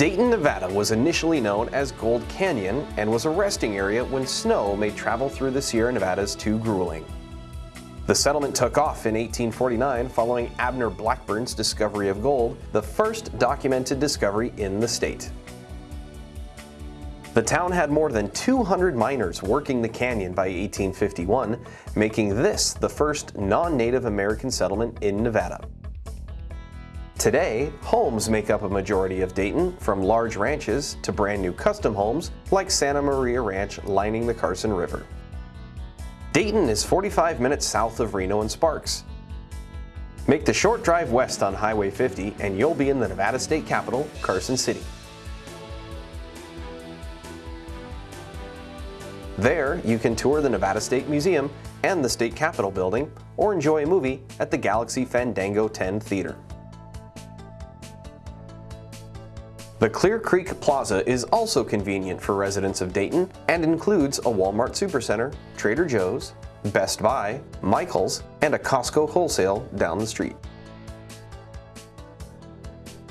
Dayton, Nevada was initially known as Gold Canyon and was a resting area when snow made travel through the Sierra Nevadas too grueling. The settlement took off in 1849 following Abner Blackburn's discovery of gold, the first documented discovery in the state. The town had more than 200 miners working the canyon by 1851, making this the first non-Native American settlement in Nevada. Today, homes make up a majority of Dayton, from large ranches to brand new custom homes like Santa Maria Ranch lining the Carson River. Dayton is 45 minutes south of Reno and Sparks. Make the short drive west on Highway 50 and you'll be in the Nevada state capital, Carson City. There, you can tour the Nevada State Museum and the State Capitol building, or enjoy a movie at the Galaxy Fandango 10 Theater. The Clear Creek Plaza is also convenient for residents of Dayton and includes a Walmart Supercenter, Trader Joe's, Best Buy, Michael's, and a Costco wholesale down the street.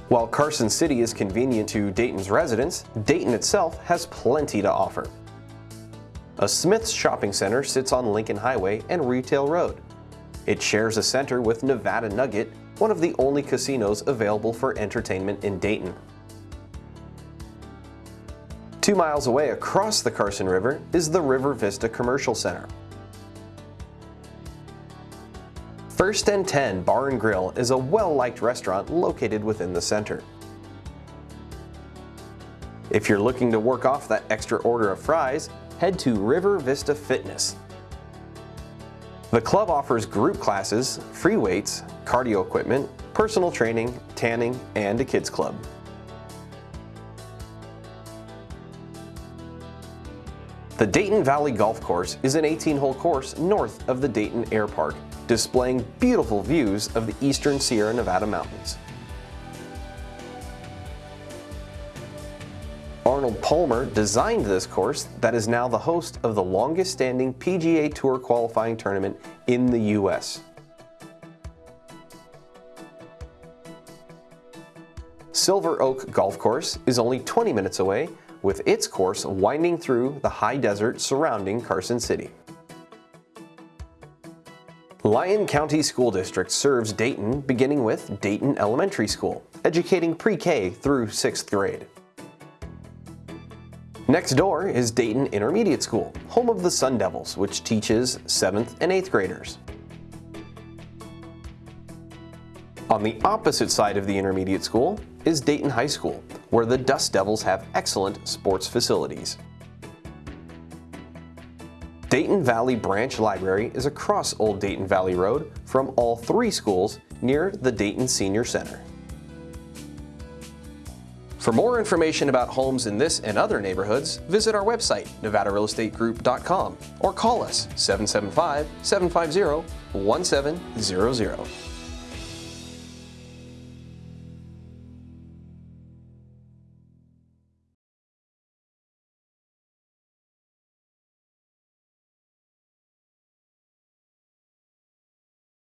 While Carson City is convenient to Dayton's residents, Dayton itself has plenty to offer. A Smith's shopping center sits on Lincoln Highway and Retail Road. It shares a center with Nevada Nugget, one of the only casinos available for entertainment in Dayton. Two miles away across the Carson River is the River Vista Commercial Center. First and 10 Bar and Grill is a well-liked restaurant located within the center. If you're looking to work off that extra order of fries, head to River Vista Fitness. The club offers group classes, free weights, cardio equipment, personal training, tanning, and a kids club. The Dayton Valley Golf Course is an 18-hole course north of the Dayton Air Park, displaying beautiful views of the eastern Sierra Nevada mountains. Arnold Palmer designed this course that is now the host of the longest standing PGA Tour qualifying tournament in the U.S. Silver Oak Golf Course is only 20 minutes away with its course winding through the high desert surrounding Carson City. Lyon County School District serves Dayton beginning with Dayton Elementary School, educating pre-K through 6th grade. Next door is Dayton Intermediate School, home of the Sun Devils, which teaches 7th and 8th graders. On the opposite side of the intermediate school is Dayton High School, where the Dust Devils have excellent sports facilities. Dayton Valley Branch Library is across Old Dayton Valley Road from all three schools near the Dayton Senior Center. For more information about homes in this and other neighborhoods, visit our website, nevadarealestategroup.com or call us 775-750-1700.